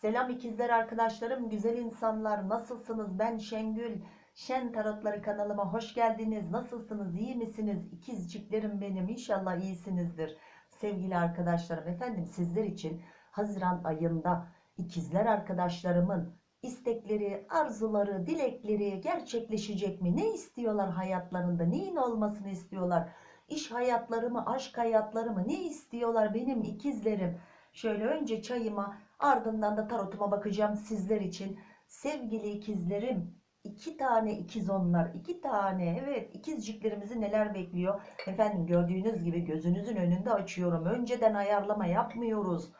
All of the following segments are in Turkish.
Selam ikizler arkadaşlarım, güzel insanlar. Nasılsınız? Ben Şengül. Şen Tarotları kanalıma hoş geldiniz. Nasılsınız? İyi misiniz? İkizciklerim benim. İnşallah iyisinizdir. Sevgili arkadaşlarım, efendim sizler için Haziran ayında ikizler arkadaşlarımın istekleri, arzuları, dilekleri gerçekleşecek mi? Ne istiyorlar hayatlarında? Neyin olmasını istiyorlar? İş hayatları mı, aşk hayatları mı? Ne istiyorlar benim ikizlerim? Şöyle önce çayıma ardından da tarotuma bakacağım sizler için. Sevgili ikizlerim, iki tane ikiz onlar, iki tane evet ikizciklerimizi neler bekliyor? Efendim gördüğünüz gibi gözünüzün önünde açıyorum. Önceden ayarlama yapmıyoruz.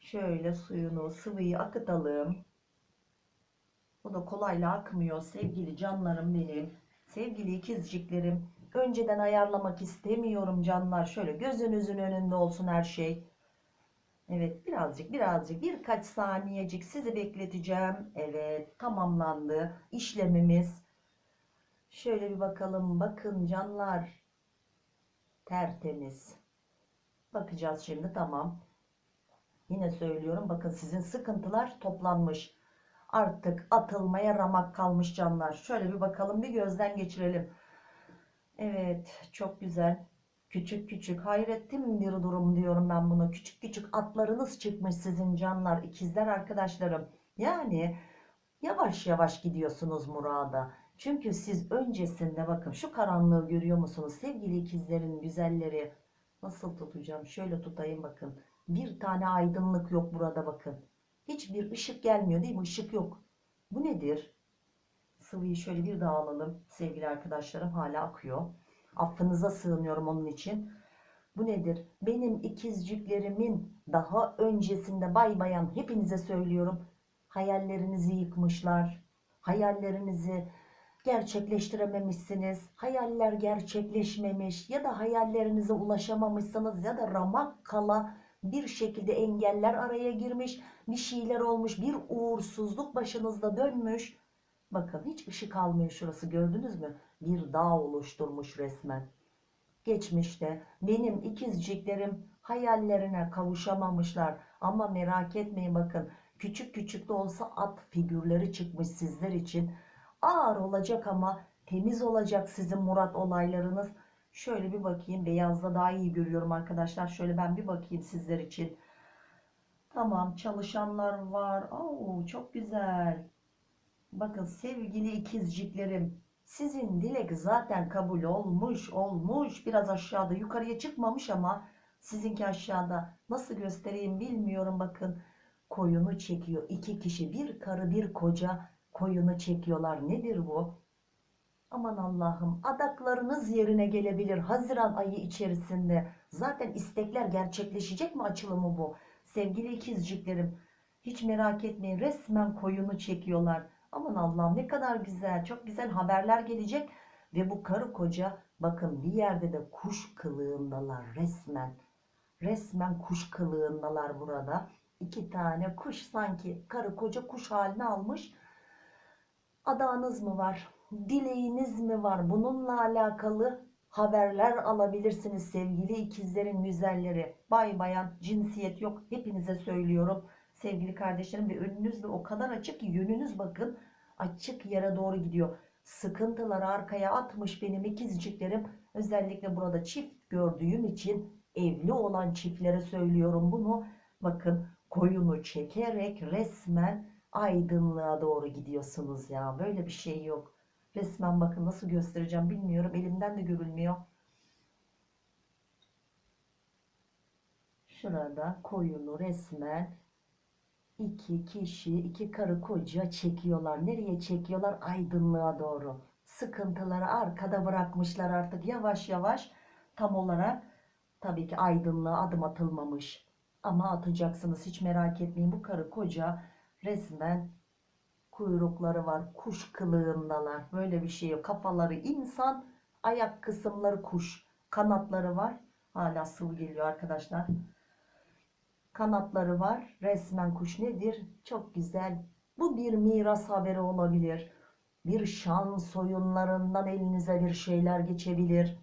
Şöyle suyunu, sıvıyı akıtalım. Bu da kolayla akmıyor sevgili canlarım benim. Sevgili ikizciklerim. Önceden ayarlamak istemiyorum canlar. Şöyle gözünüzün önünde olsun her şey. Evet birazcık birazcık birkaç saniyecik sizi bekleteceğim. Evet tamamlandı işlemimiz. Şöyle bir bakalım. Bakın canlar. Tertemiz. Bakacağız şimdi tamam. Yine söylüyorum bakın sizin sıkıntılar toplanmış. Artık atılmaya ramak kalmış canlar. Şöyle bir bakalım bir gözden geçirelim. Evet çok güzel. Küçük küçük hayrettim bir durum diyorum ben bunu. Küçük küçük atlarınız çıkmış sizin canlar, ikizler arkadaşlarım. Yani yavaş yavaş gidiyorsunuz murada. Çünkü siz öncesinde bakın şu karanlığı görüyor musunuz sevgili ikizlerin güzelleri? Nasıl tutacağım? Şöyle tutayım bakın. Bir tane aydınlık yok burada bakın. Hiçbir ışık gelmiyor değil mi? Işık yok. Bu nedir? Sıvıyı şöyle bir daha alalım sevgili arkadaşlarım. Hala akıyor. Affınıza sığınıyorum onun için. Bu nedir? Benim ikizciklerimin daha öncesinde bay bayan hepinize söylüyorum. Hayallerinizi yıkmışlar. Hayallerinizi gerçekleştirememişsiniz. Hayaller gerçekleşmemiş ya da hayallerinize ulaşamamışsınız ya da ramak kala bir şekilde engeller araya girmiş. Bir şeyler olmuş. Bir uğursuzluk başınızda dönmüş. Bakın hiç ışık almıyor şurası gördünüz mü? Bir dağ oluşturmuş resmen. Geçmişte benim ikizciklerim hayallerine kavuşamamışlar. Ama merak etmeyin bakın küçük küçük de olsa at figürleri çıkmış sizler için. Ağır olacak ama temiz olacak sizin murat olaylarınız. Şöyle bir bakayım beyazda daha iyi görüyorum arkadaşlar. Şöyle ben bir bakayım sizler için. Tamam çalışanlar var. Oo, çok güzel. Bakın sevgili ikizciklerim sizin dilek zaten kabul olmuş olmuş. Biraz aşağıda yukarıya çıkmamış ama sizinki aşağıda. Nasıl göstereyim bilmiyorum. Bakın koyunu çekiyor. İki kişi bir karı bir koca koyunu çekiyorlar. Nedir bu? Aman Allah'ım adaklarınız yerine gelebilir Haziran ayı içerisinde. Zaten istekler gerçekleşecek mi açılımı bu? Sevgili ikizciklerim hiç merak etmeyin resmen koyunu çekiyorlar Aman Allah'ım ne kadar güzel. Çok güzel haberler gelecek. Ve bu karı koca bakın bir yerde de kuş kılığındalar resmen. Resmen kuş kılığındalar burada. İki tane kuş sanki karı koca kuş halini almış. Adağınız mı var? Dileğiniz mi var? Bununla alakalı haberler alabilirsiniz sevgili ikizlerin güzelleri. Bay bayan cinsiyet yok. Hepinize söylüyorum sevgili kardeşlerim ve önünüz de o kadar açık ki yönünüz bakın açık yere doğru gidiyor. Sıkıntıları arkaya atmış benim ikizciklerim. Özellikle burada çift gördüğüm için evli olan çiftlere söylüyorum bunu. Bakın koyunu çekerek resmen aydınlığa doğru gidiyorsunuz ya. Böyle bir şey yok. Resmen bakın nasıl göstereceğim bilmiyorum. Elimden de görülmüyor. Şurada koyunu resmen iki kişi, iki karı koca çekiyorlar. Nereye çekiyorlar? Aydınlığa doğru. Sıkıntıları arkada bırakmışlar artık yavaş yavaş. Tam olarak tabii ki aydınlığa adım atılmamış. Ama atacaksınız hiç merak etmeyin. Bu karı koca resmen kuyrukları var. Kuş kılığındalar. Böyle bir şey yok. Kafaları insan, ayak kısımları kuş. Kanatları var. Hala sıvı geliyor arkadaşlar. Kanatları var. Resmen kuş nedir? Çok güzel. Bu bir miras haberi olabilir. Bir şan soyunlarından elinize bir şeyler geçebilir.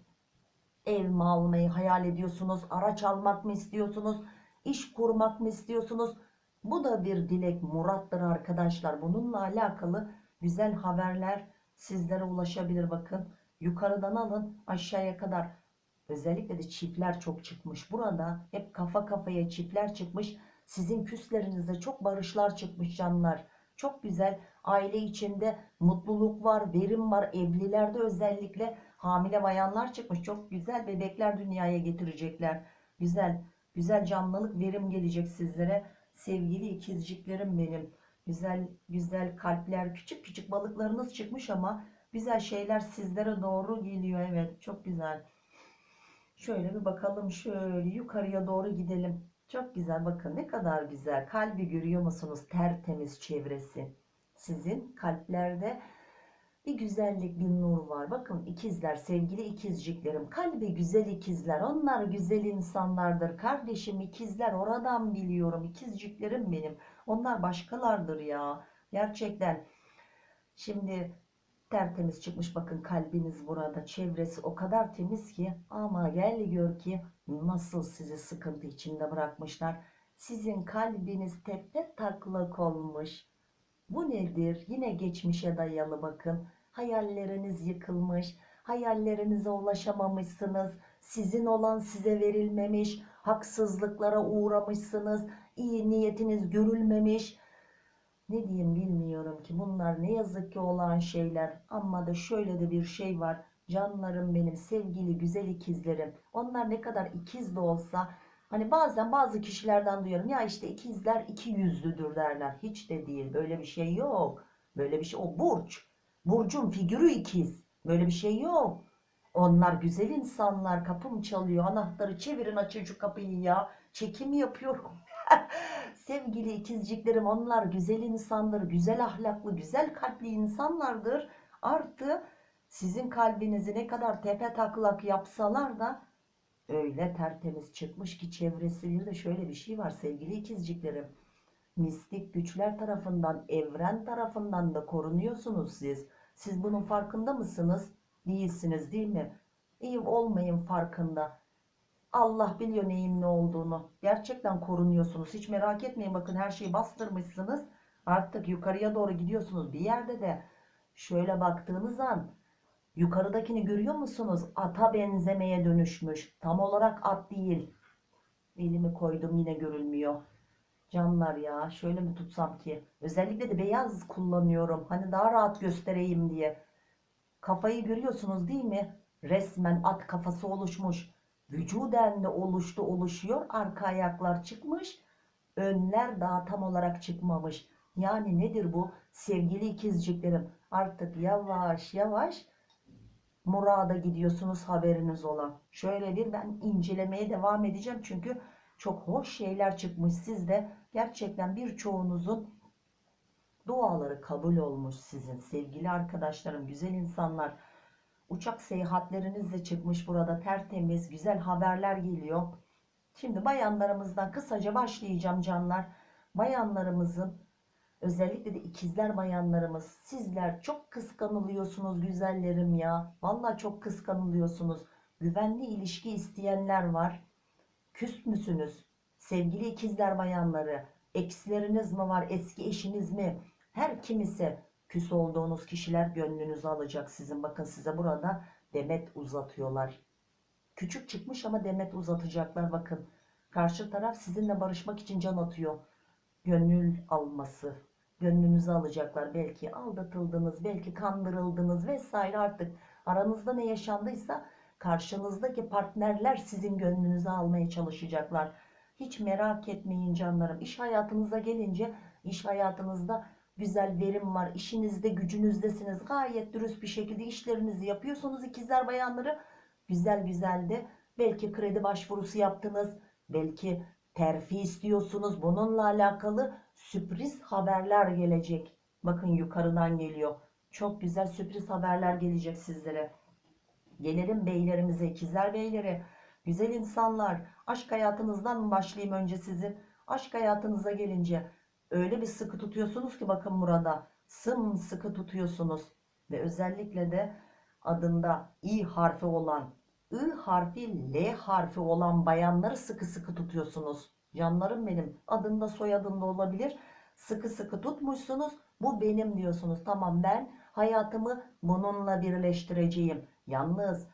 Ev mi almayı hayal ediyorsunuz? Araç almak mı istiyorsunuz? İş kurmak mı istiyorsunuz? Bu da bir dilek murattır arkadaşlar. Bununla alakalı güzel haberler sizlere ulaşabilir bakın. Yukarıdan alın aşağıya kadar. Özellikle de çiftler çok çıkmış. Burada hep kafa kafaya çiftler çıkmış. Sizin küslerinizde çok barışlar çıkmış canlar. Çok güzel. Aile içinde mutluluk var, verim var. Evlilerde özellikle hamile bayanlar çıkmış. Çok güzel bebekler dünyaya getirecekler. Güzel, güzel canlılık, verim gelecek sizlere. Sevgili ikizciklerim benim. Güzel, güzel kalpler, küçük küçük balıklarınız çıkmış ama güzel şeyler sizlere doğru geliyor. Evet, çok güzel. Şöyle bir bakalım şöyle yukarıya doğru gidelim. Çok güzel bakın ne kadar güzel. Kalbi görüyor musunuz? Tertemiz çevresi. Sizin kalplerde bir güzellik, bir nur var. Bakın ikizler, sevgili ikizciklerim. Kalbi güzel ikizler. Onlar güzel insanlardır. Kardeşim ikizler oradan biliyorum. İkizciklerim benim. Onlar başkalardır ya. Gerçekten. Şimdi tertemiz çıkmış bakın kalbiniz burada. Çevresi o kadar temiz ki ama gel gör ki nasıl sizi sıkıntı içinde bırakmışlar. Sizin kalbiniz tepe taklak olmuş. Bu nedir? Yine geçmişe dayalı bakın. Hayalleriniz yıkılmış. Hayallerinize ulaşamamışsınız. Sizin olan size verilmemiş. Haksızlıklara uğramışsınız. İyi niyetiniz görülmemiş. Ne diyeyim bilmiyorum ki bunlar ne yazık ki olan şeyler. Ama da şöyle de bir şey var. Canlarım benim sevgili güzel ikizlerim. Onlar ne kadar ikiz de olsa Hani bazen bazı kişilerden duyuyorum ya işte ikizler iki yüzlüdür derler. Hiç de değil. Böyle bir şey yok. Böyle bir şey o burç. Burcun figürü ikiz. Böyle bir şey yok. Onlar güzel insanlar. Kapım çalıyor. Anahtarı çevirin açın kapıyı ya. Çekim yapıyorum. Sevgili ikizciklerim onlar güzel insanlar. Güzel ahlaklı, güzel kalpli insanlardır. Artı sizin kalbinizi ne kadar tepe taklak yapsalar da öyle tertemiz çıkmış ki çevresi bir de şöyle bir şey var sevgili ikizciklerim. Mistik güçler tarafından, evren tarafından da korunuyorsunuz siz. Siz bunun farkında mısınız? Değilsiniz değil mi? İyi olmayın farkında. Allah biliyor neyin ne olduğunu. Gerçekten korunuyorsunuz. Hiç merak etmeyin. Bakın her şeyi bastırmışsınız. Artık yukarıya doğru gidiyorsunuz. Bir yerde de şöyle baktığınız an yukarıdakini görüyor musunuz? Ata benzemeye dönüşmüş. Tam olarak at değil. Elimi koydum yine görülmüyor. Canlar ya şöyle mi tutsam ki? Özellikle de beyaz kullanıyorum. Hani daha rahat göstereyim diye. Kafayı görüyorsunuz değil mi? Resmen at kafası oluşmuş. Vücuden de oluştu oluşuyor. Arka ayaklar çıkmış. Önler daha tam olarak çıkmamış. Yani nedir bu? Sevgili ikizciklerim artık yavaş yavaş murada gidiyorsunuz haberiniz olan. Şöyle bir ben incelemeye devam edeceğim. Çünkü çok hoş şeyler çıkmış sizde. Gerçekten birçoğunuzun duaları kabul olmuş sizin sevgili arkadaşlarım, güzel insanlar. Uçak seyahatleriniz de çıkmış burada tertemiz, güzel haberler geliyor. Şimdi bayanlarımızdan kısaca başlayacağım canlar. Bayanlarımızın özellikle de ikizler bayanlarımız sizler çok kıskanılıyorsunuz güzellerim ya. Vallahi çok kıskanılıyorsunuz. Güvenli ilişki isteyenler var. Küs müsünüz? Sevgili ikizler bayanları, eksileriniz mi var, eski eşiniz mi? Her kimisi küs olduğunuz kişiler gönlünüzü alacak sizin. Bakın size burada demet uzatıyorlar. Küçük çıkmış ama demet uzatacaklar bakın. Karşı taraf sizinle barışmak için can atıyor. Gönül alması. Gönlünüzü alacaklar. Belki aldatıldınız, belki kandırıldınız vesaire artık. Aranızda ne yaşandıysa karşınızdaki partnerler sizin gönlünüzü almaya çalışacaklar. Hiç merak etmeyin canlarım. İş hayatınıza gelince iş hayatınızda güzel verim var. İşinizde gücünüzdesiniz. Gayet dürüst bir şekilde işlerinizi yapıyorsunuz ikizler bayanları. Güzel güzel de belki kredi başvurusu yaptınız. Belki terfi istiyorsunuz. Bununla alakalı sürpriz haberler gelecek. Bakın yukarıdan geliyor. Çok güzel sürpriz haberler gelecek sizlere. Gelelim beylerimize, ikizler beyleri. Güzel insanlar. Aşk hayatınızdan başlayayım önce sizin? Aşk hayatınıza gelince öyle bir sıkı tutuyorsunuz ki bakın burada. Sımsıkı tutuyorsunuz. Ve özellikle de adında i harfi olan, i harfi, l harfi olan bayanları sıkı sıkı tutuyorsunuz. Canlarım benim. Adında soyadında olabilir. Sıkı sıkı tutmuşsunuz. Bu benim diyorsunuz. Tamam ben hayatımı bununla birleştireceğim. Yalnız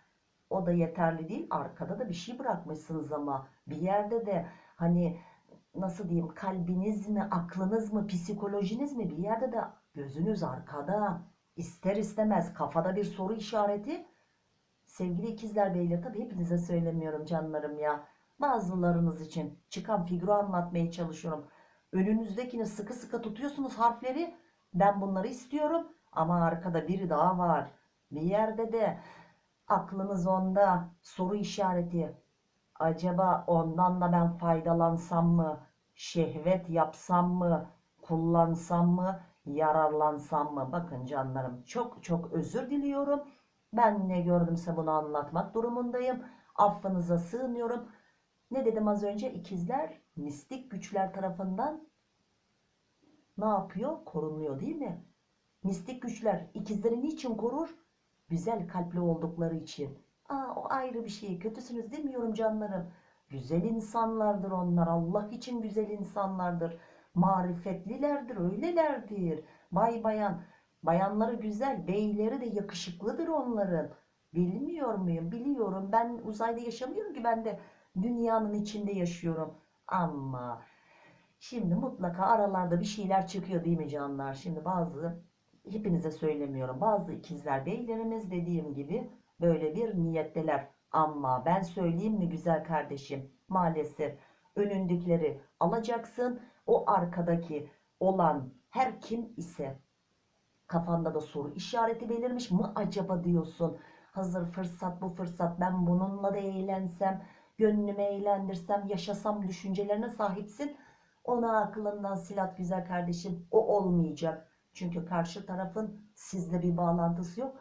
o da yeterli değil. Arkada da bir şey bırakmışsınız ama. Bir yerde de hani nasıl diyeyim kalbiniz mi, aklınız mı, psikolojiniz mi bir yerde de gözünüz arkada. İster istemez kafada bir soru işareti. Sevgili ikizler beyler tabii hepinize söylemiyorum canlarım ya. Bazılarınız için çıkan figürü anlatmaya çalışıyorum. Önünüzdekini sıkı sıkı tutuyorsunuz harfleri. Ben bunları istiyorum ama arkada biri daha var. Bir yerde de aklınız onda soru işareti. Acaba ondan da ben faydalansam mı? Şehvet yapsam mı? Kullansam mı? Yararlansam mı? Bakın canlarım çok çok özür diliyorum. Ben ne gördümse bunu anlatmak durumundayım. Affınıza sığınıyorum. Ne dedim az önce? İkizler mistik güçler tarafından ne yapıyor? Korunuyor değil mi? Mistik güçler ikizleri niçin korur? Güzel kalpli oldukları için. Aa, o ayrı bir şey. Kötüsünüz demiyorum canlarım. Güzel insanlardır onlar. Allah için güzel insanlardır. Marifetlilerdir, öylelerdir. Bay bayan. Bayanları güzel, beyleri de yakışıklıdır onların. Bilmiyor muyum? Biliyorum. Ben uzayda yaşamıyorum ki ben de dünyanın içinde yaşıyorum. Ama şimdi mutlaka aralarda bir şeyler çıkıyor değil mi canlar? Şimdi bazı hepinize söylemiyorum. Bazı ikizler beylerimiz dediğim gibi böyle bir niyetteler. Ama ben söyleyeyim mi güzel kardeşim? Maalesef önündekileri alacaksın. O arkadaki olan her kim ise kafanda da soru işareti belirmiş mı acaba diyorsun. Hazır fırsat bu fırsat ben bununla da eğlensem, gönlümü eğlendirsem, yaşasam düşüncelerine sahipsin. Ona aklından silat güzel kardeşim. O olmayacak. Çünkü karşı tarafın sizle bir bağlantısı yok.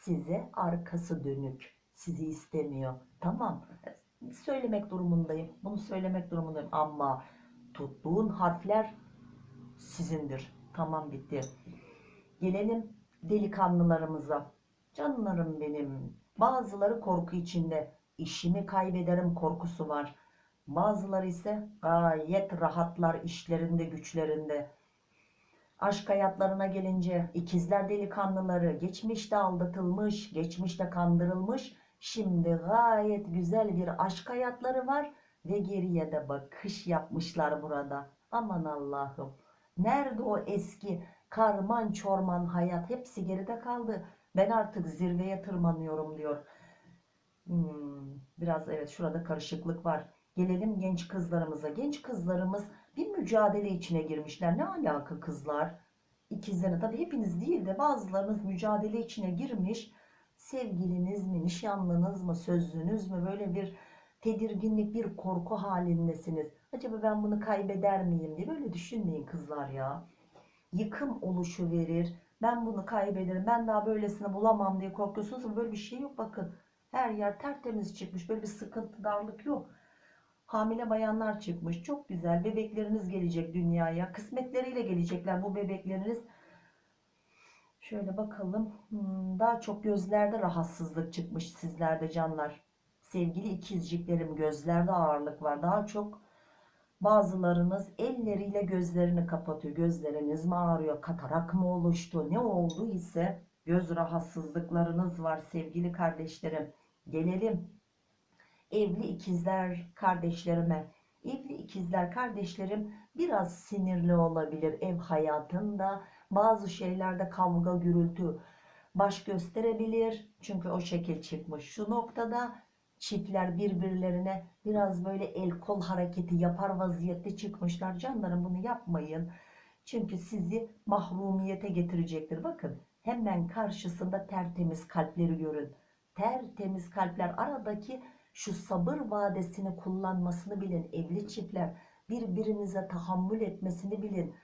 Size arkası dönük. Sizi istemiyor. Tamam. Söylemek durumundayım. Bunu söylemek durumundayım. Ama tuttuğun harfler sizindir. Tamam bitti. Gelelim delikanlılarımıza. Canlarım benim. Bazıları korku içinde. İşimi kaybederim korkusu var. Bazıları ise gayet rahatlar işlerinde güçlerinde. Aşk hayatlarına gelince ikizler delikanlıları geçmişte aldatılmış, geçmişte kandırılmış. Şimdi gayet güzel bir aşk hayatları var ve geriye de bakış yapmışlar burada. Aman Allah'ım. Nerede o eski karman çorman hayat hepsi geride kaldı. Ben artık zirveye tırmanıyorum diyor. Hmm, biraz evet şurada karışıklık var. Gelelim genç kızlarımıza. Genç kızlarımız bir mücadele içine girmişler. Ne alaka kızlar? İkizleri tabii hepiniz değil de bazılarınız mücadele içine girmiş. Sevgiliniz mi, nişanlınız mı, sözlünüz mü böyle bir tedirginlik, bir korku halindesiniz. Acaba ben bunu kaybeder miyim diye böyle düşünmeyin kızlar ya. Yıkım oluşu verir. Ben bunu kaybederim. Ben daha böylesini bulamam diye korkuyorsunuz ama böyle bir şey yok. Bakın her yer tertemiz çıkmış. Böyle bir sıkıntı, darlık yok. Hamile bayanlar çıkmış. Çok güzel. Bebekleriniz gelecek dünyaya. Kısmetleriyle gelecekler bu bebekleriniz. Şöyle bakalım. Hmm, daha çok gözlerde rahatsızlık çıkmış sizlerde canlar. Sevgili ikizciklerim gözlerde ağırlık var. Daha çok bazılarınız elleriyle gözlerini kapatıyor. Gözleriniz mi ağrıyor? Katarak mı oluştu? Ne oldu ise göz rahatsızlıklarınız var sevgili kardeşlerim. Gelelim evli ikizler kardeşlerime. Evli ikizler kardeşlerim biraz sinirli olabilir ev hayatında. Bazı şeylerde kavga gürültü baş gösterebilir. Çünkü o şekil çıkmış. Şu noktada çiftler birbirlerine biraz böyle el kol hareketi yapar vaziyette çıkmışlar. Canlarım bunu yapmayın. Çünkü sizi mahrumiyete getirecektir. Bakın hemen karşısında tertemiz kalpleri görün. Tertemiz kalpler aradaki şu sabır vadesini kullanmasını bilin. Evli çiftler birbirinize tahammül etmesini bilin.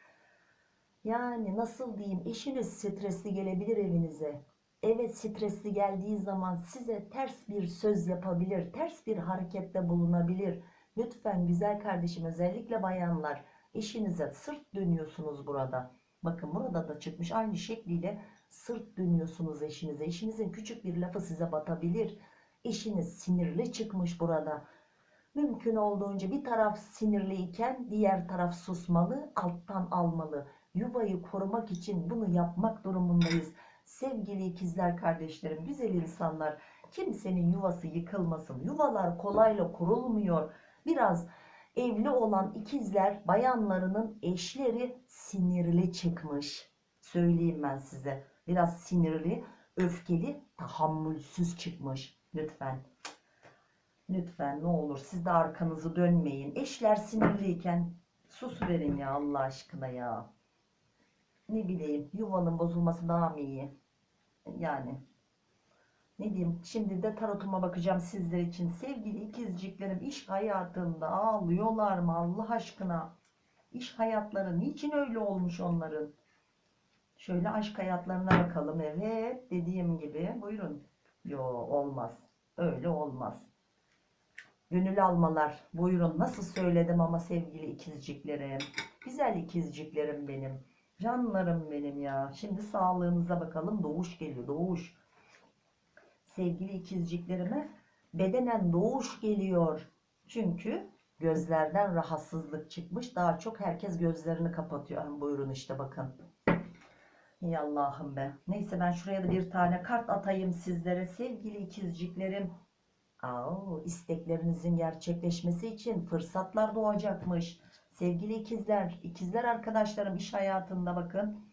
Yani nasıl diyeyim eşiniz stresli gelebilir evinize. Evet stresli geldiği zaman size ters bir söz yapabilir. Ters bir harekette bulunabilir. Lütfen güzel kardeşim özellikle bayanlar eşinize sırt dönüyorsunuz burada. Bakın burada da çıkmış aynı şekliyle sırt dönüyorsunuz eşinize. Eşinizin küçük bir lafı size batabilir. Eşiniz sinirli çıkmış burada. Mümkün olduğunca bir taraf sinirliyken diğer taraf susmalı, alttan almalı. Yuvayı korumak için bunu yapmak durumundayız. Sevgili ikizler kardeşlerim, güzel insanlar, kimsenin yuvası yıkılmasın. Yuvalar kolayla kurulmuyor. Biraz evli olan ikizler bayanlarının eşleri sinirli çıkmış. Söyleyeyim ben size. Biraz sinirli, öfkeli, tahammülsüz çıkmış. Lütfen. Lütfen ne olur siz de arkanızı dönmeyin. Eşler sinirliyken sus verin ya Allah aşkına ya. Ne bileyim yuvanın bozulması daha mı iyi? Yani ne diyeyim şimdi de tarotuma bakacağım sizler için. Sevgili ikizciklerim iş hayatında ağlıyorlar mı Allah aşkına? İş hayatları niçin öyle olmuş onların? Şöyle aşk hayatlarına bakalım. Evet dediğim gibi buyurun. Yo olmaz. Öyle olmaz. Gönül almalar. Buyurun nasıl söyledim ama sevgili ikizciklerim. Güzel ikizciklerim benim. Canlarım benim ya. Şimdi sağlığınıza bakalım. Doğuş geliyor. Doğuş. Sevgili ikizciklerime bedenen doğuş geliyor. Çünkü gözlerden rahatsızlık çıkmış. Daha çok herkes gözlerini kapatıyor. Buyurun işte bakın. Ey Allah'ım be. Neyse ben şuraya da bir tane kart atayım sizlere. Sevgili ikizciklerim. Aa, isteklerinizin gerçekleşmesi için fırsatlar doğacakmış. Sevgili ikizler, ikizler arkadaşlarım iş hayatında bakın.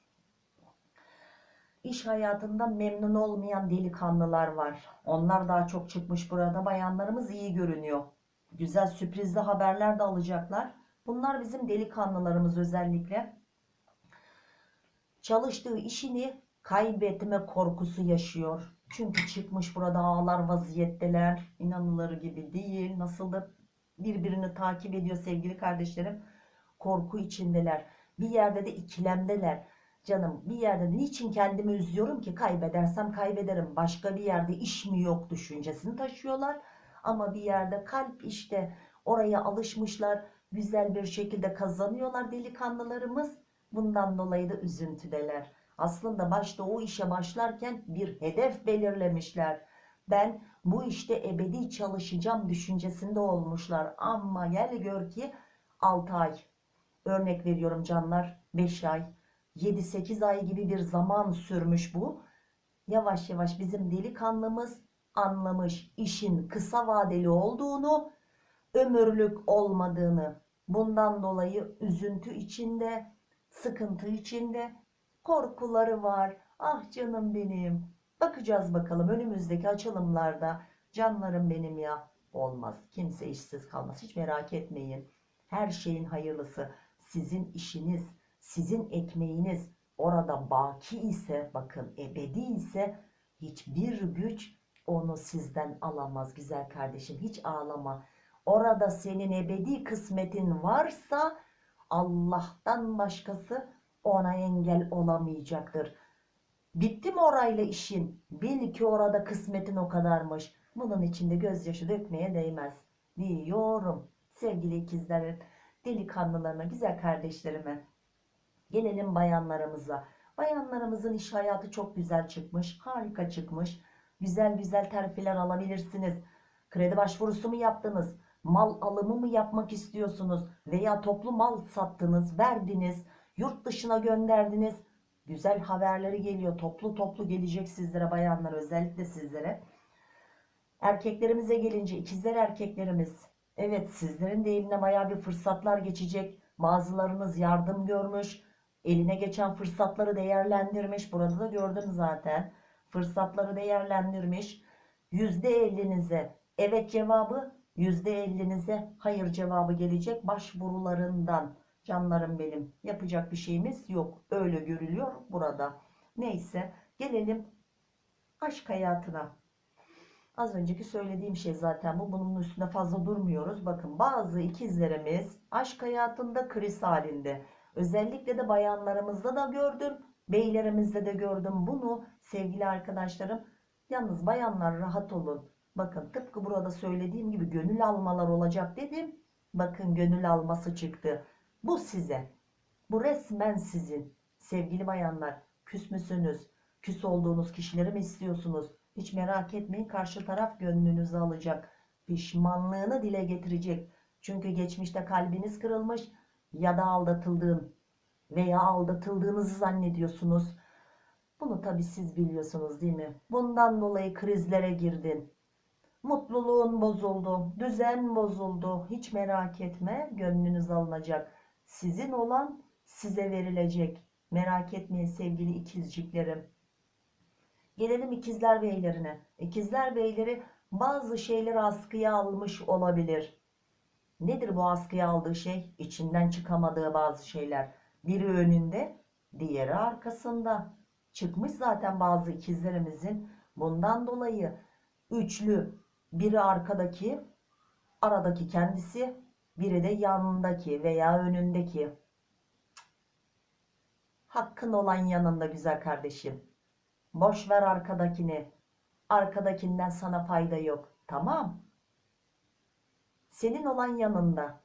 İş hayatında memnun olmayan delikanlılar var. Onlar daha çok çıkmış burada. Bayanlarımız iyi görünüyor. Güzel sürprizli haberler de alacaklar. Bunlar bizim delikanlılarımız özellikle. Çalıştığı işini kaybetme korkusu yaşıyor. Çünkü çıkmış burada ağlar vaziyetteler. İnanılır gibi değil. Nasıl da birbirini takip ediyor sevgili kardeşlerim. Korku içindeler. Bir yerde de ikilemdeler. Canım bir yerde de niçin kendimi üzüyorum ki kaybedersem kaybederim. Başka bir yerde iş mi yok düşüncesini taşıyorlar. Ama bir yerde kalp işte oraya alışmışlar. Güzel bir şekilde kazanıyorlar delikanlılarımız. Bundan dolayı da üzüntüdeler. Aslında başta o işe başlarken bir hedef belirlemişler. Ben bu işte ebedi çalışacağım düşüncesinde olmuşlar. Ama gel gör ki 6 ay. Örnek veriyorum canlar 5 ay. 7-8 ay gibi bir zaman sürmüş bu. Yavaş yavaş bizim delikanlımız anlamış işin kısa vadeli olduğunu, ömürlük olmadığını. Bundan dolayı üzüntü içinde, sıkıntı içinde, korkuları var. Ah canım benim. Bakacağız bakalım önümüzdeki açılımlarda. Canlarım benim ya. Olmaz. Kimse işsiz kalmaz. Hiç merak etmeyin. Her şeyin hayırlısı. Sizin işiniz, sizin ekmeğiniz orada baki ise bakın ebedi ise hiçbir güç onu sizden alamaz güzel kardeşim. Hiç ağlama. Orada senin ebedi kısmetin varsa Allah'tan başkası ona engel olamayacaktır. Bitti mi orayla işin? Bil ki orada kısmetin o kadarmış. Bunun içinde gözyaşı dökmeye değmez. Diyorum sevgili ikizlerim, delikanlılarıma, güzel kardeşlerime. Gelelim bayanlarımıza. Bayanlarımızın iş hayatı çok güzel çıkmış. Harika çıkmış. Güzel güzel terfiler alabilirsiniz. Kredi başvurusu mu yaptınız? Mal alımı mı yapmak istiyorsunuz? Veya toplu mal sattınız, verdiniz, yurt dışına gönderdiniz. Güzel haberleri geliyor. Toplu toplu gelecek sizlere bayanlar özellikle sizlere. Erkeklerimize gelince ikizler erkeklerimiz. Evet sizlerin de eline baya bir fırsatlar geçecek. Bazılarınız yardım görmüş. Eline geçen fırsatları değerlendirmiş. Burada da gördüm zaten. Fırsatları değerlendirmiş. %50'nize evet cevabı, %50'nize hayır cevabı gelecek başvurularından. Canlarım benim. Yapacak bir şeyimiz yok. Öyle görülüyor burada. Neyse gelelim aşk hayatına. Az önceki söylediğim şey zaten bu. Bunun üstüne fazla durmuyoruz. Bakın bazı ikizlerimiz aşk hayatında kriz halinde. Özellikle de bayanlarımızda da gördüm. Beylerimizde de gördüm bunu sevgili arkadaşlarım. Yalnız bayanlar rahat olun. Bakın tıpkı burada söylediğim gibi gönül almalar olacak dedim. Bakın gönül alması çıktı. Bu size. Bu resmen sizin. Sevgili bayanlar küs müsünüz? Küs olduğunuz kişileri mi istiyorsunuz? Hiç merak etmeyin karşı taraf gönlünüzü alacak. pişmanlığını dile getirecek. Çünkü geçmişte kalbiniz kırılmış ya da aldatıldığın veya aldatıldığınızı zannediyorsunuz. Bunu tabii siz biliyorsunuz değil mi? Bundan dolayı krizlere girdin. Mutluluğun bozuldu, düzen bozuldu. Hiç merak etme, gönlünüz alınacak. Sizin olan size verilecek. Merak etmeyin sevgili ikizciklerim. Gelelim ikizler beylerine. İkizler beyleri bazı şeyleri askıya almış olabilir. Nedir bu askıya aldığı şey? İçinden çıkamadığı bazı şeyler. Biri önünde, diğeri arkasında. Çıkmış zaten bazı ikizlerimizin. Bundan dolayı üçlü, biri arkadaki, aradaki kendisi, biri de yanındaki veya önündeki. Hakkın olan yanında güzel kardeşim. Boş ver arkadakini. Arkadakinden sana fayda yok. Tamam. Senin olan yanında.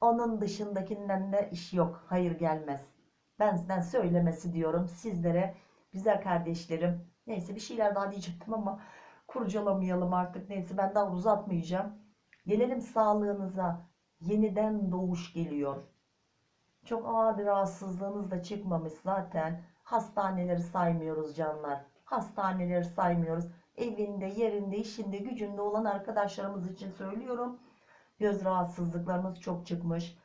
Onun dışındakinden de iş yok. Hayır gelmez. Ben sizden söylemesi diyorum sizlere. Güzel kardeşlerim. Neyse bir şeyler daha diyecektim ama kurcalamayalım artık. Neyse ben daha uzatmayacağım. Gelelim sağlığınıza. Yeniden doğuş geliyor. Çok ağır bir rahatsızlığınız da çıkmamış zaten. Hastaneleri saymıyoruz canlar. Hastaneleri saymıyoruz. Evinde, yerinde, işinde, gücünde olan arkadaşlarımız için söylüyorum. Göz rahatsızlıklarınız çok çıkmış.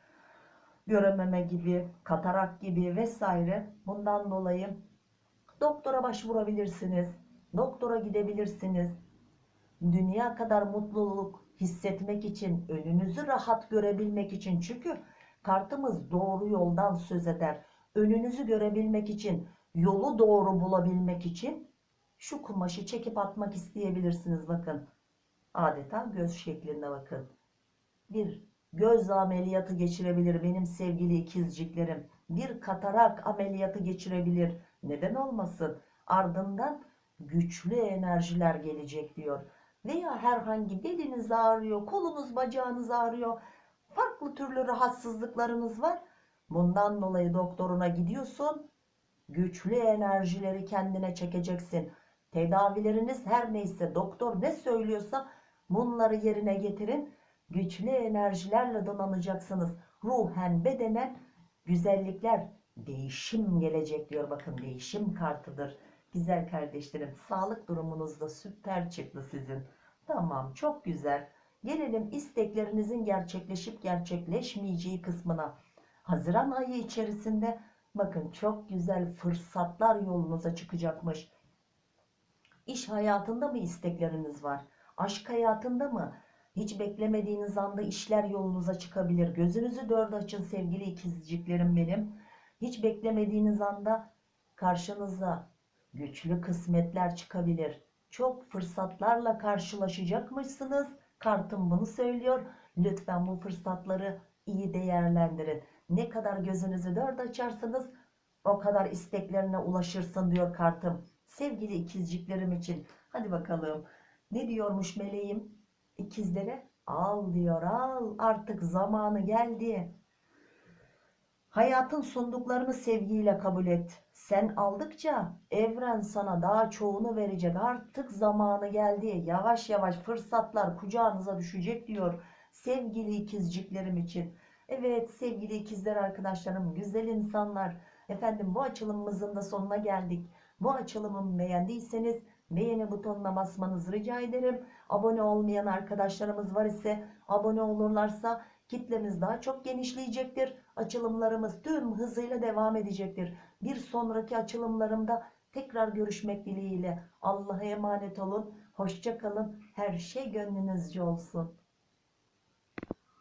Görememe gibi, katarak gibi vesaire. Bundan dolayı doktora başvurabilirsiniz. Doktora gidebilirsiniz. Dünya kadar mutluluk hissetmek için, önünüzü rahat görebilmek için. Çünkü kartımız doğru yoldan söz eder. Önünüzü görebilmek için, yolu doğru bulabilmek için şu kumaşı çekip atmak isteyebilirsiniz. Bakın adeta göz şeklinde bakın. Bir göz ameliyatı geçirebilir benim sevgili ikizciklerim. Bir katarak ameliyatı geçirebilir. Neden olmasın? Ardından güçlü enerjiler gelecek diyor. Veya herhangi beliniz ağrıyor, kolunuz bacağınız ağrıyor. Farklı türlü rahatsızlıklarınız var. Bundan dolayı doktoruna gidiyorsun. Güçlü enerjileri kendine çekeceksin. Tedavileriniz her neyse doktor ne söylüyorsa bunları yerine getirin. Güçlü enerjilerle donanacaksınız. Ruhen bedenen güzellikler, değişim gelecek diyor. Bakın değişim kartıdır. Güzel kardeşlerim sağlık durumunuz da süper çıktı sizin. Tamam çok güzel. Gelelim isteklerinizin gerçekleşip gerçekleşmeyeceği kısmına. Haziran ayı içerisinde bakın çok güzel fırsatlar yolunuza çıkacakmış. İş hayatında mı istekleriniz var? Aşk hayatında mı? Hiç beklemediğiniz anda işler yolunuza çıkabilir. Gözünüzü dört açın sevgili ikizciklerim benim. Hiç beklemediğiniz anda karşınıza güçlü kısmetler çıkabilir. Çok fırsatlarla karşılaşacakmışsınız. Kartım bunu söylüyor. Lütfen bu fırsatları iyi değerlendirin. Ne kadar gözünüzü dört açarsanız o kadar isteklerine ulaşırsın diyor kartım. Sevgili ikizciklerim için. Hadi bakalım. Ne diyormuş meleğim? İkizlere al diyor al artık zamanı geldi. Hayatın sunduklarını sevgiyle kabul et. Sen aldıkça evren sana daha çoğunu verecek. Artık zamanı geldi. Yavaş yavaş fırsatlar kucağınıza düşecek diyor. Sevgili ikizciklerim için. Evet sevgili ikizler arkadaşlarım, güzel insanlar. Efendim bu açılımımızın da sonuna geldik. Bu açılımımı beğendiyseniz beğeni butonuna basmanızı rica ederim. Abone olmayan arkadaşlarımız var ise abone olurlarsa kitlemiz daha çok genişleyecektir. Açılımlarımız tüm hızıyla devam edecektir. Bir sonraki açılımlarımda tekrar görüşmek dileğiyle. Allah'a emanet olun. Hoşça kalın. Her şey gönlünüzce olsun.